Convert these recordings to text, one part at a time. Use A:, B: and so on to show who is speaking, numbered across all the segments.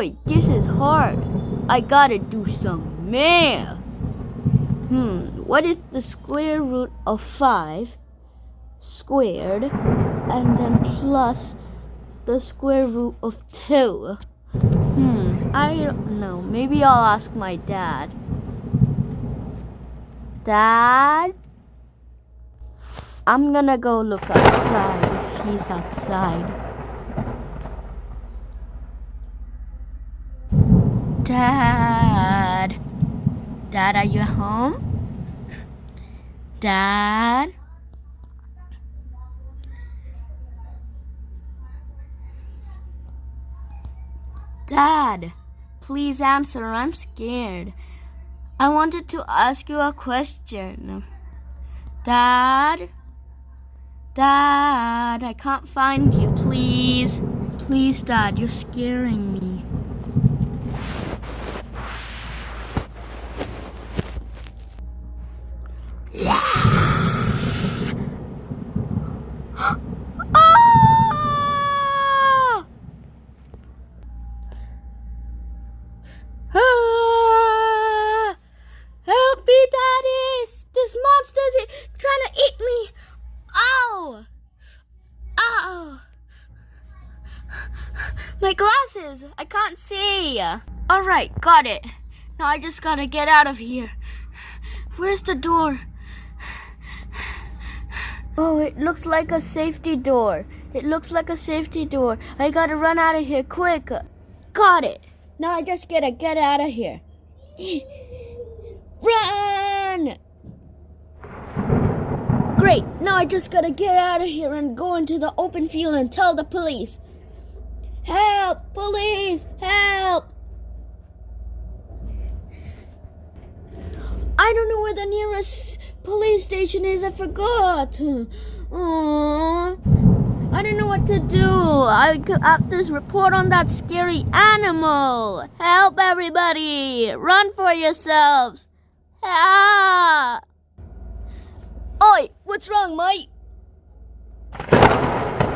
A: Oi, this is hard. I gotta do some math. Hmm, what is the square root of 5 squared and then plus the square root of 2? Hmm, I don't know. Maybe I'll ask my dad. Dad? I'm gonna go look outside if he's outside. Dad? Dad, are you home? Dad? Dad, please answer. I'm scared. I wanted to ask you a question. Dad? Dad, I can't find you, please. Please, Dad, you're scaring me. Ah! Ah! Help me, Daddy! This monster's i- trying to eat me! Ow! Ow! My glasses! I can't see! Alright, got it. Now I just gotta get out of here. Where's the door? Oh, it looks like a safety door. It looks like a safety door. I gotta run out of here quick. Got it. Now I just gotta get out of here. Run! Great. Now I just gotta get out of here and go into the open field and tell the police. Help! Police! Help! I don't know where the nearest police station is. I forgot. Aww. I don't know what to do. I have to report on that scary animal. Help everybody. Run for yourselves. Ah. Oi, what's wrong, mate?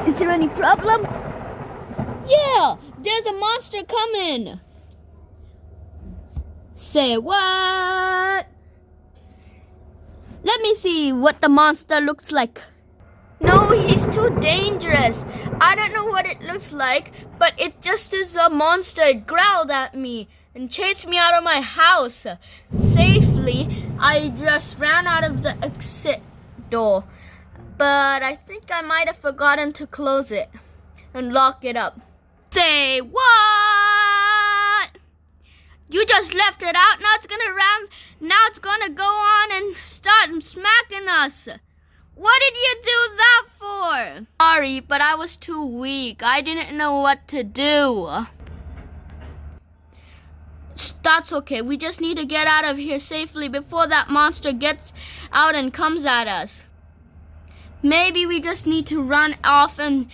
A: Is there any problem? Yeah, there's a monster coming. Say what? Let me see what the monster looks like. No, he's too dangerous. I don't know what it looks like, but it just is a monster. It growled at me and chased me out of my house. Safely, I just ran out of the exit door. But I think I might have forgotten to close it and lock it up. Say what? You just left it out. Now it's gonna ram. Now it's gonna go on and start smacking us. What did you do that for? Sorry, but I was too weak. I didn't know what to do. That's okay. We just need to get out of here safely before that monster gets out and comes at us. Maybe we just need to run off and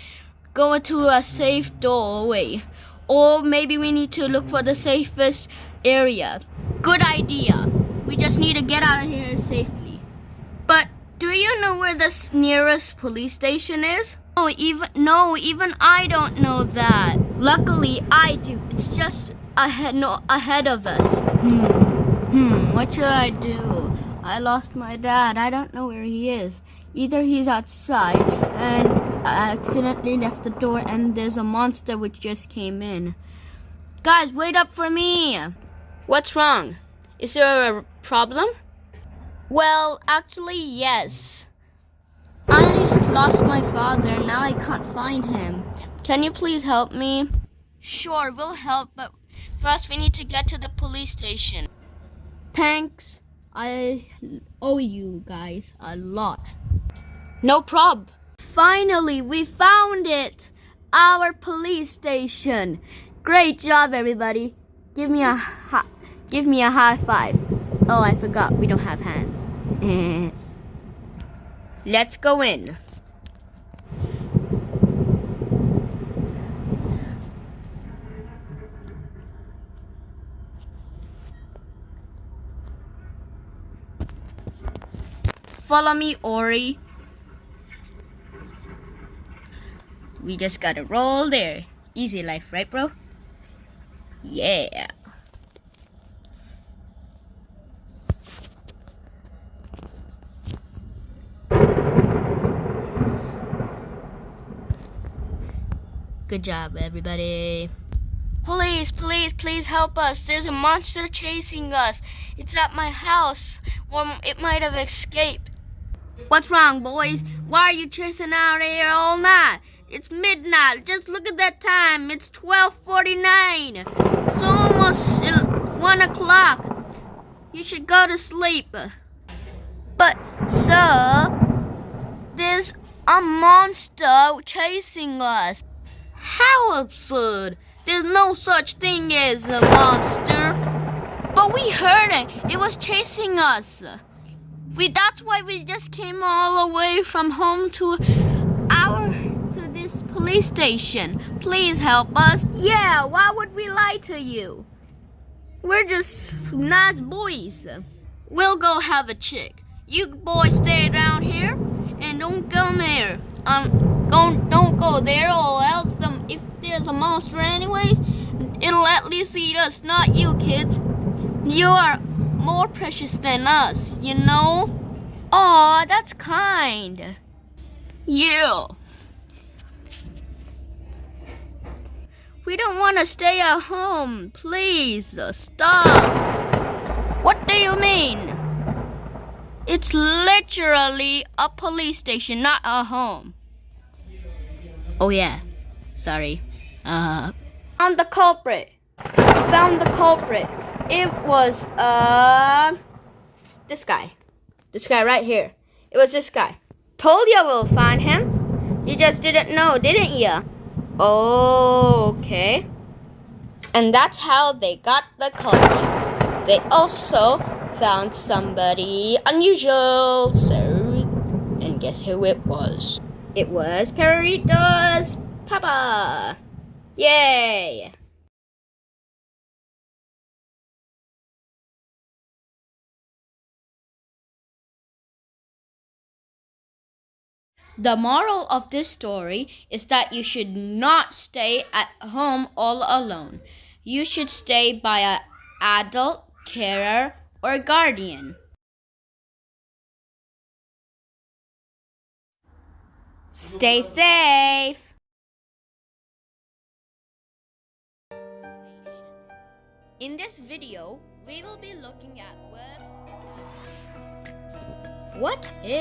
A: go into a safe doorway. Or maybe we need to look for the safest area. Good idea. We just need to get out of here safely. But do you know where the nearest police station is? No, even no, even I don't know that. Luckily, I do. It's just ahead, no, ahead of us. Hmm. Hmm. What should I do? I lost my dad. I don't know where he is. Either he's outside and I accidentally left the door, and there's a monster which just came in. Guys, wait up for me. What's wrong? Is there a problem? Well, actually, yes. I lost my father. And now I can't find him. Can you please help me? Sure, we'll help, but first we need to get to the police station. Thanks. I owe you guys a lot. No prob. Finally, we found it. Our police station. Great job, everybody. Give me a give me a high five. Oh, I forgot. We don't have hands. Let's go in. Follow me, Ori. We just gotta roll there. Easy life, right, bro? Yeah. Good job, everybody. Police, please, please help us. There's a monster chasing us. It's at my house. Or it might have escaped. What's wrong, boys? Why are you chasing out here all night? It's midnight. Just look at that time. It's 12:49. It's almost uh, 1 o'clock. You should go to sleep. But, sir, there's a monster chasing us. How absurd! There's no such thing as a monster. But we heard it. It was chasing us. We that's why we just came all the way from home to police station. Please help us. Yeah, why would we lie to you? We're just nice boys. We'll go have a chick. You boys stay around here and don't come there. Um don't don't go there or else the, if there's a monster anyways, it'll at least eat us, not you kids. You are more precious than us, you know? Aw, that's kind. Yeah. We don't want to stay at home. Please, uh, stop. What do you mean? It's literally a police station, not a home. Oh yeah, sorry. Uh, found the culprit. We found the culprit. It was uh this guy. This guy right here. It was this guy. Told you we'll find him. You just didn't know, didn't you? Okay. And that's how they got the culprit. They also found somebody unusual. So, and guess who it was? It was Perrito's Papa. Yay! The moral of this story is that you should not stay at home all alone. You should stay by an adult, carer, or guardian. Stay safe. In this video, we will be looking at verbs. What is